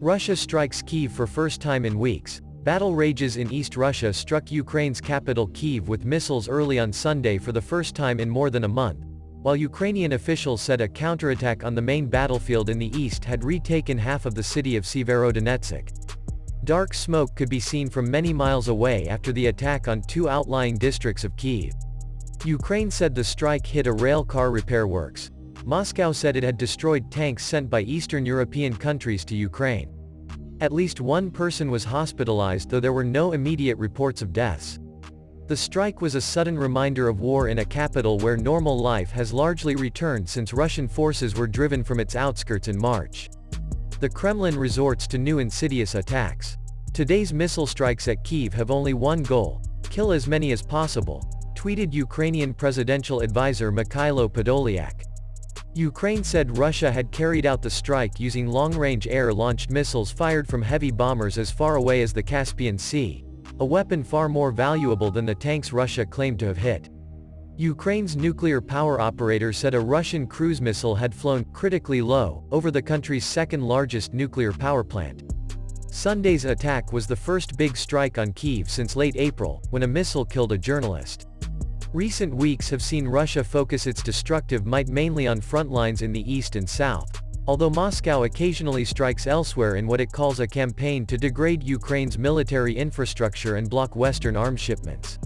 Russia strikes Kyiv for first time in weeks. Battle rages in East Russia struck Ukraine's capital Kyiv with missiles early on Sunday for the first time in more than a month, while Ukrainian officials said a counterattack on the main battlefield in the east had retaken half of the city of Severodonetsk. Dark smoke could be seen from many miles away after the attack on two outlying districts of Kyiv. Ukraine said the strike hit a rail car repair works. Moscow said it had destroyed tanks sent by Eastern European countries to Ukraine. At least one person was hospitalized though there were no immediate reports of deaths. The strike was a sudden reminder of war in a capital where normal life has largely returned since Russian forces were driven from its outskirts in March. The Kremlin resorts to new insidious attacks. Today's missile strikes at Kyiv have only one goal, kill as many as possible, tweeted Ukrainian presidential advisor Mikhailo Podolyak. Ukraine said Russia had carried out the strike using long-range air-launched missiles fired from heavy bombers as far away as the Caspian Sea, a weapon far more valuable than the tanks Russia claimed to have hit. Ukraine's nuclear power operator said a Russian cruise missile had flown critically low over the country's second-largest nuclear power plant. Sunday's attack was the first big strike on Kyiv since late April, when a missile killed a journalist. Recent weeks have seen Russia focus its destructive might mainly on front lines in the east and south, although Moscow occasionally strikes elsewhere in what it calls a campaign to degrade Ukraine's military infrastructure and block Western arms shipments.